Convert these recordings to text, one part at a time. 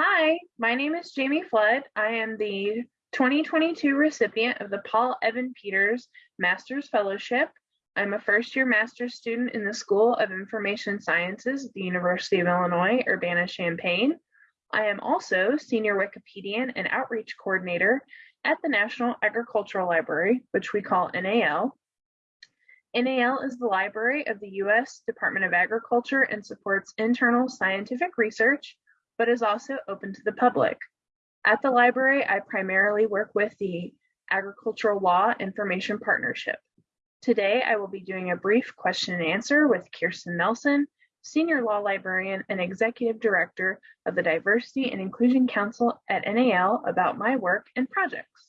Hi, my name is Jamie Flood. I am the 2022 recipient of the Paul Evans Peters Master's Fellowship. I'm a first year master's student in the School of Information Sciences at the University of Illinois, Urbana-Champaign. I am also senior Wikipedian and outreach coordinator at the National Agricultural Library, which we call NAL. NAL is the library of the US Department of Agriculture and supports internal scientific research, but is also open to the public. At the library, I primarily work with the Agricultural Law Information Partnership. Today, I will be doing a brief question and answer with Kirsten Nelson, Senior Law Librarian and Executive Director of the Diversity and Inclusion Council at NAL about my work and projects.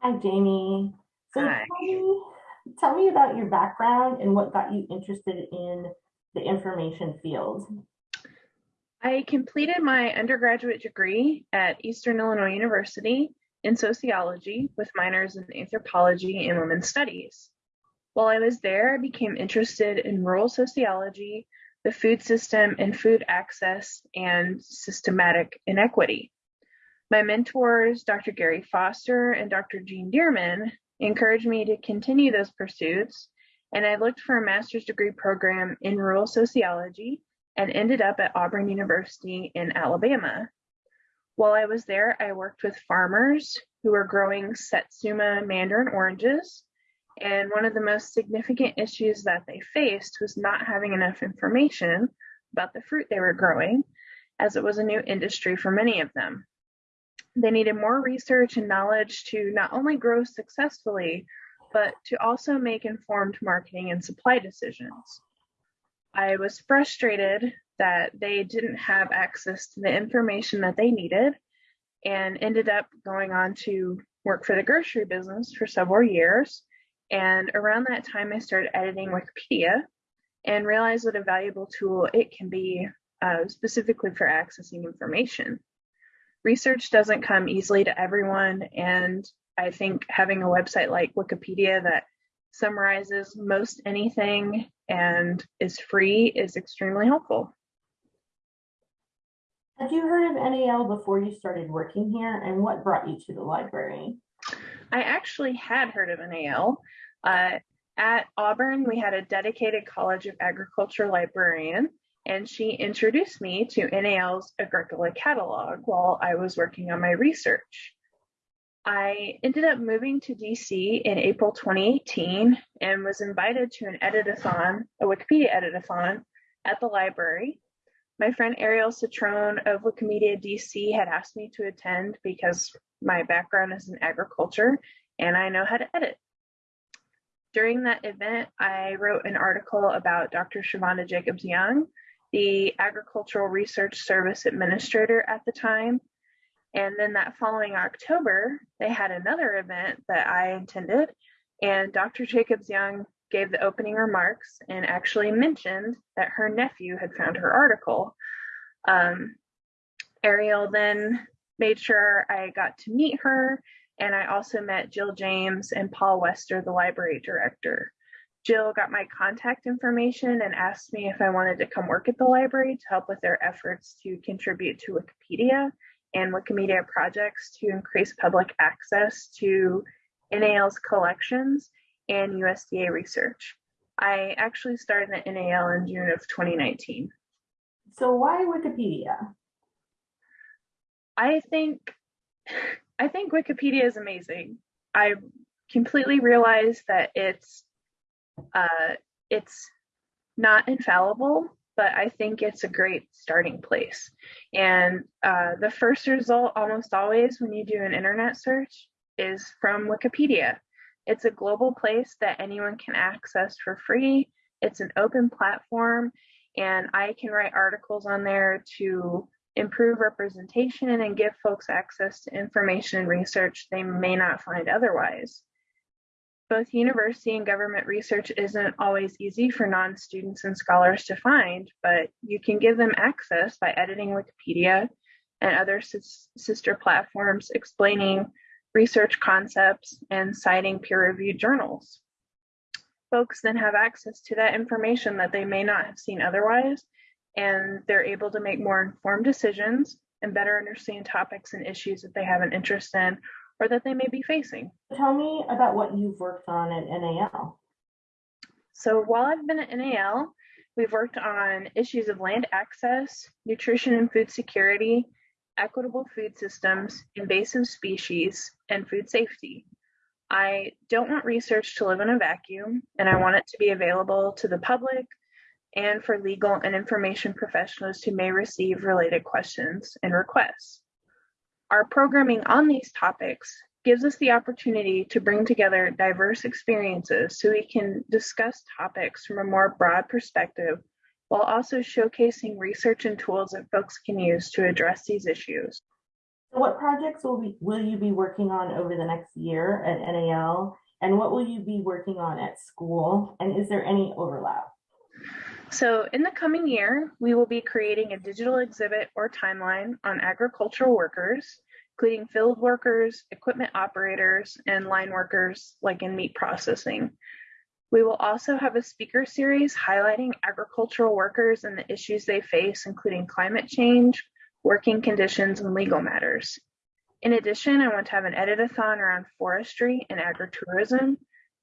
Hi, Jamie. So Hi. Tell, me, tell me about your background and what got you interested in the information field. I completed my undergraduate degree at Eastern Illinois University in sociology with minors in anthropology and women's studies. While I was there, I became interested in rural sociology, the food system, and food access and systematic inequity. My mentors, Dr. Gary Foster and Dr. Jean Dearman, encouraged me to continue those pursuits, and I looked for a master's degree program in rural sociology and ended up at Auburn University in Alabama. While I was there, I worked with farmers who were growing Satsuma mandarin oranges. And one of the most significant issues that they faced was not having enough information about the fruit they were growing, as it was a new industry for many of them. They needed more research and knowledge to not only grow successfully, but to also make informed marketing and supply decisions. I was frustrated that they didn't have access to the information that they needed and ended up going on to work for the grocery business for several years. And around that time, I started editing Wikipedia and realized what a valuable tool it can be uh, specifically for accessing information. Research doesn't come easily to everyone, and I think having a website like Wikipedia that summarizes most anything and is free is extremely helpful. Had you heard of NAL before you started working here and what brought you to the library? I actually had heard of NAL. Uh, at Auburn, we had a dedicated College of Agriculture librarian, and she introduced me to NAL's Agricola catalog while I was working on my research. I ended up moving to DC in April 2018 and was invited to an editathon, a Wikipedia editathon at the library. My friend Ariel Cetrone of Wikimedia DC had asked me to attend because my background is in agriculture and I know how to edit. During that event, I wrote an article about Dr. Chavonda Jacobs Young, the Agricultural Research Service Administrator at the time, and then that following October, they had another event that I attended, and Dr. Jacobs Young gave the opening remarks and actually mentioned that her nephew had found her article. Um, Ariel then made sure I got to meet her, and I also met Jill James and Paul Wester, the library director. Jill got my contact information and asked me if I wanted to come work at the library to help with their efforts to contribute to Wikipedia and Wikimedia projects to increase public access to NAL's collections and USDA research. I actually started at NAL in June of 2019. So why Wikipedia? I think I think Wikipedia is amazing. I completely realize that it's uh, it's not infallible, but I think it's a great starting place. And uh, the first result, almost always, when you do an internet search, is from Wikipedia. It's a global place that anyone can access for free. It's an open platform, and I can write articles on there to improve representation and give folks access to information and research they may not find otherwise both university and government research isn't always easy for non-students and scholars to find, but you can give them access by editing Wikipedia and other sister platforms explaining research concepts and citing peer-reviewed journals. Folks then have access to that information that they may not have seen otherwise, and they're able to make more informed decisions and better understand topics and issues that they have an interest in or that they may be facing. Tell me about what you've worked on at NAL. So while I've been at NAL, we've worked on issues of land access, nutrition and food security, equitable food systems, invasive species, and food safety. I don't want research to live in a vacuum, and I want it to be available to the public and for legal and information professionals who may receive related questions and requests. Our programming on these topics gives us the opportunity to bring together diverse experiences so we can discuss topics from a more broad perspective while also showcasing research and tools that folks can use to address these issues. What projects will, be, will you be working on over the next year at NAL? And what will you be working on at school? And is there any overlap? So in the coming year, we will be creating a digital exhibit or timeline on agricultural workers, including field workers, equipment operators, and line workers like in meat processing. We will also have a speaker series highlighting agricultural workers and the issues they face, including climate change, working conditions, and legal matters. In addition, I want to have an edit-a-thon around forestry and agritourism.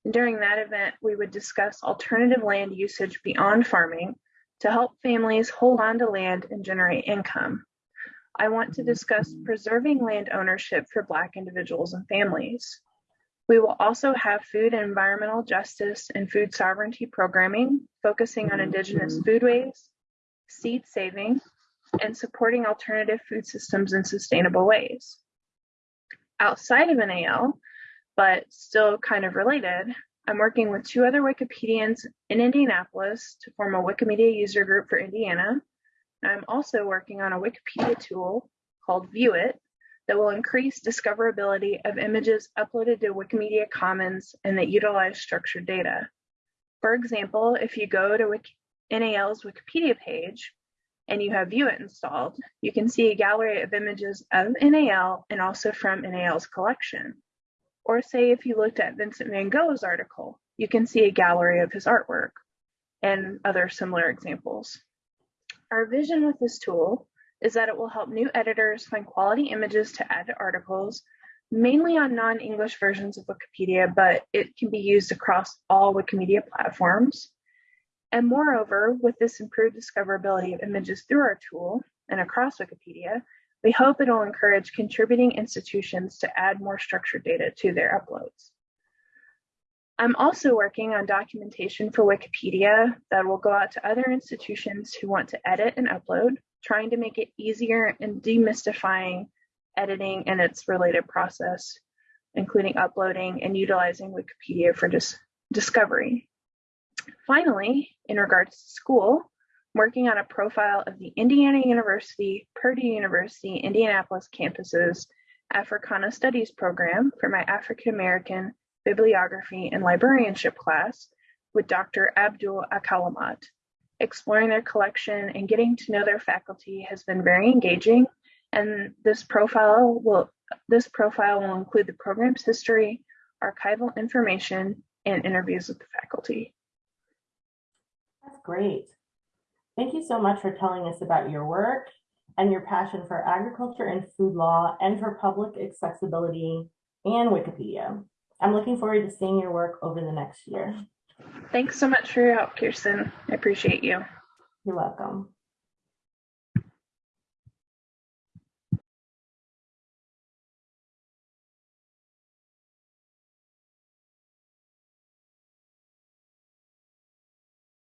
During that event, we would discuss alternative land usage beyond farming to help families hold on to land and generate income. I want to discuss preserving land ownership for Black individuals and families. We will also have food and environmental justice and food sovereignty programming focusing on indigenous foodways, seed saving, and supporting alternative food systems in sustainable ways. Outside of NAL, but still kind of related, I'm working with two other Wikipedians in Indianapolis to form a Wikimedia user group for Indiana. I'm also working on a Wikipedia tool called View It that will increase discoverability of images uploaded to Wikimedia Commons and that utilize structured data. For example, if you go to Wiki NAL's Wikipedia page, and you have View It installed, you can see a gallery of images of NAL and also from NAL's collection. Or say if you looked at Vincent van Gogh's article, you can see a gallery of his artwork and other similar examples. Our vision with this tool is that it will help new editors find quality images to add to articles, mainly on non-English versions of Wikipedia, but it can be used across all Wikimedia platforms. And moreover, with this improved discoverability of images through our tool and across Wikipedia, we hope it'll encourage contributing institutions to add more structured data to their uploads. I'm also working on documentation for Wikipedia that will go out to other institutions who want to edit and upload, trying to make it easier and demystifying editing and its related process, including uploading and utilizing Wikipedia for dis discovery. Finally, in regards to school, working on a profile of the Indiana University, Purdue University, Indianapolis campus's Africana Studies program for my African American bibliography and librarianship class with Dr. Abdul Alkalimat. Exploring their collection and getting to know their faculty has been very engaging, and this profile will this profile will include the program's history, archival information, and interviews with the faculty. That's great. Thank you so much for telling us about your work and your passion for agriculture and food law and for public accessibility and Wikipedia. I'm looking forward to seeing your work over the next year. Thanks so much for your help, Kirsten. I appreciate you. You're welcome.